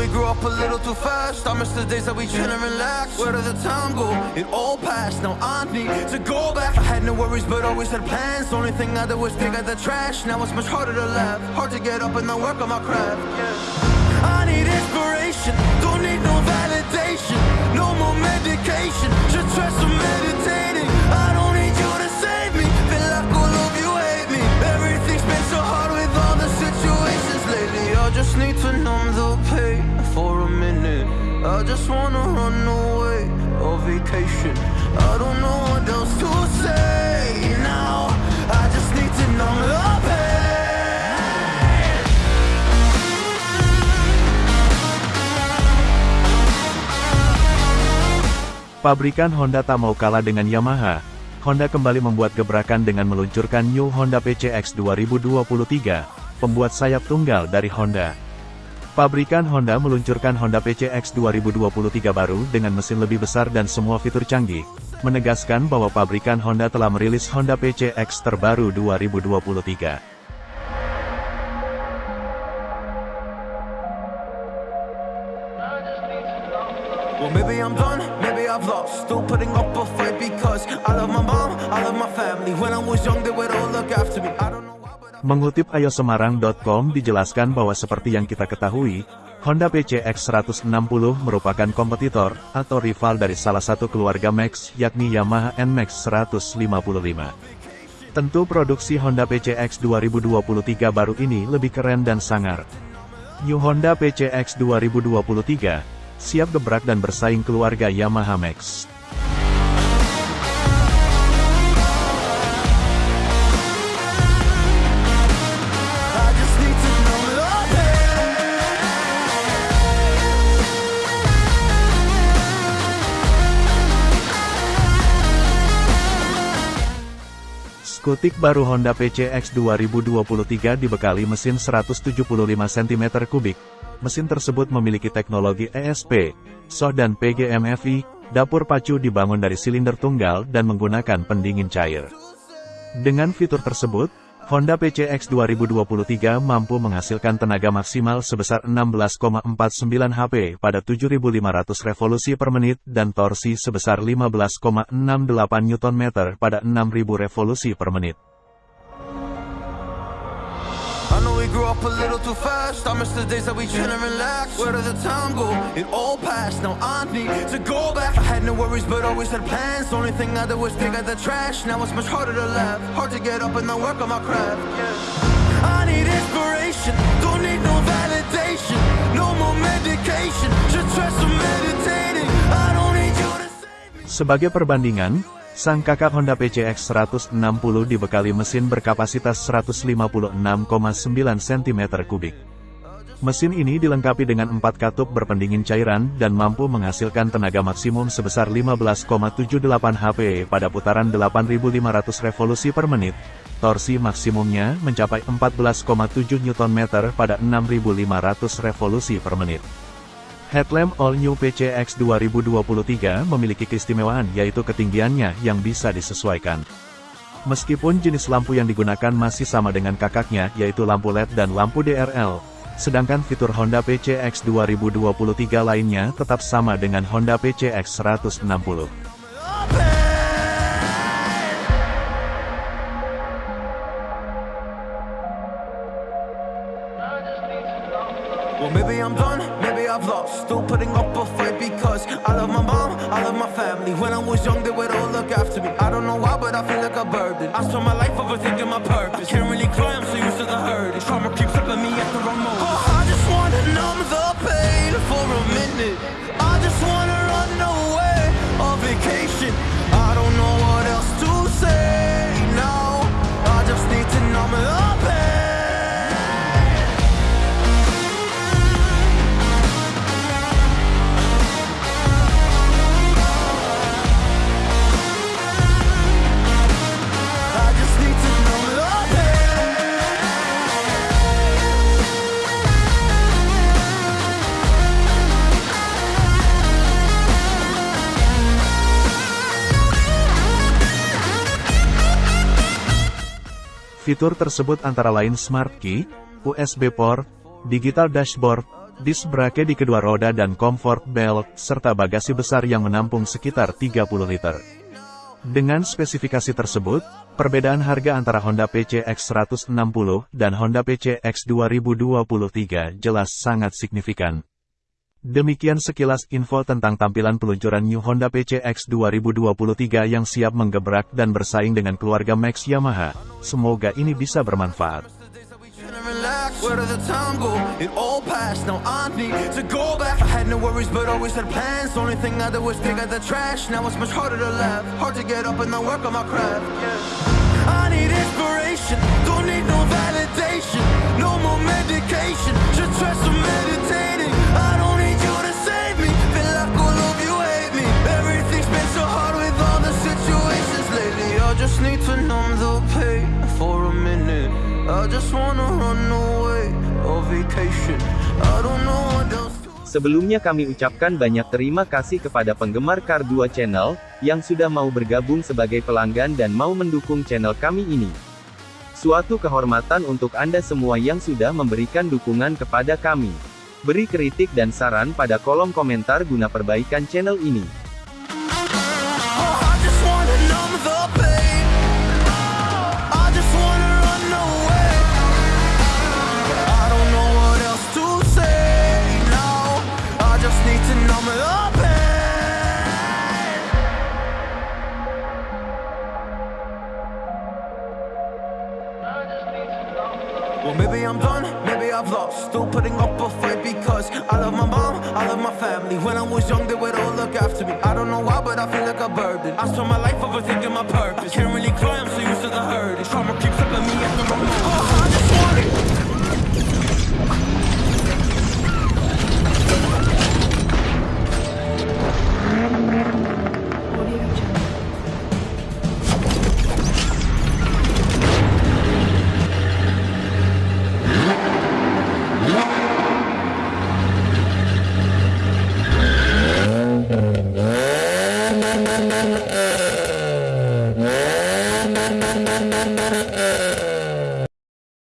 we grew up a little too fast. I miss the days that we chill and relax. Where did the time go? It all passed. Now I need to go back. I had no worries, but always had plans. Only thing I did was pick out the trash. Now it's much harder to laugh. Hard to get up and then work on my craft. I need inspiration. Don't need no validation. No more medication. Just try some meditating. I don't need you to save me. Feel like all of you hate me. Everything's been so hard with all the situations lately. I just need to numb the I just wanna run away on vacation. I don't know what else to say now. I just need to numb the pain. Pabrikan Honda tak mau kalah dengan Yamaha. Honda kembali membuat gebrakan dengan meluncurkan New Honda PCX 2023, pembuat sayap tunggal dari Honda. Pabrikan Honda meluncurkan Honda PCX 2023 baru dengan mesin lebih besar dan semua fitur canggih, menegaskan bahwa pabrikan Honda telah merilis Honda PCX terbaru 2023. Well, maybe I'm done, maybe I've lost. Still putting up a fight because I love my mom, I love my family. When I was young, they would all look after me. I don't know why, but I... Mengutip ayosemarang.com dijelaskan bahwa seperti yang kita ketahui, Honda PCX 160 merupakan kompetitor atau rival dari salah satu keluarga Max yakni Yamaha NMAX 155. Tentu produksi Honda PCX 2023 baru ini lebih keren dan sangar. New Honda PCX 2023 siap gebrak dan bersaing keluarga Yamaha Max. Skutik baru Honda PCX 2023 dibekali mesin 175 cm3. Mesin tersebut memiliki teknologi ESP, SOH dan PGMFI, dapur pacu dibangun dari silinder tunggal dan menggunakan pendingin cair. Dengan fitur tersebut, Honda PCX 2023 mampu menghasilkan tenaga maksimal sebesar 16,49 HP pada 7.500 revolusi per menit dan torsi sebesar 15,68 Nm pada 6.000 revolusi per menit. Up a little too fast. I miss the days that we chill and relax. Where did the time go? It all passed. Now I need to go back. I had no worries, but always had plans. Only thing I did was pick out the trash. Now it's much harder to laugh. Hard to get up and then work on my craft. I need inspiration. Don't need no validation. No more medication. Just try some meditating. I don't need you to save me. Sebagai perbandingan, sang kakak Honda PCX 160 dibekali mesin berkapasitas 156,9 cm3. Mesin ini dilengkapi dengan 4 katup berpendingin cairan dan mampu menghasilkan tenaga maksimum sebesar 15,78 HP pada putaran 8.500 revolusi per menit. Torsi maksimumnya mencapai 14,7 Nm pada 6.500 revolusi per menit. Headlamp All New PCX 2023 memiliki keistimewaan yaitu ketinggiannya yang bisa disesuaikan. Meskipun jenis lampu yang digunakan masih sama dengan kakaknya yaitu lampu LED dan lampu DRL, sedangkan fitur Honda PCX 2023 lainnya tetap sama dengan Honda PCX 160. Well, maybe I'm done, maybe I've lost. Still putting up a fight because I love my mom, I love my family. When I was young, they would all look after me. I don't know why, but I feel like a burden. I spent my life overthinking my purpose. I can't really cry, I'm Fitur tersebut antara lain Smart Key, USB Port, Digital Dashboard, Disc brake di kedua roda dan comfort belt, serta bagasi besar yang menampung sekitar 30 liter. Dengan spesifikasi tersebut, perbedaan harga antara Honda PCX 160 dan Honda PCX 2023 jelas sangat signifikan. Demikian sekilas info tentang tampilan peluncuran New Honda PCX 2023 yang siap menggebrak dan bersaing dengan keluarga Max Yamaha. Semoga ini bisa bermanfaat. Sebelumnya kami ucapkan banyak terima kasih kepada penggemar Car 2 Channel, yang sudah mau bergabung sebagai pelanggan dan mau mendukung channel kami ini. Suatu kehormatan untuk Anda semua yang sudah memberikan dukungan kepada kami. Beri kritik dan saran pada kolom komentar guna perbaikan channel ini. Because I love my mom, I love my family. When I was young, they would all look after me. I don't know why, but I feel like a burden. I spent my life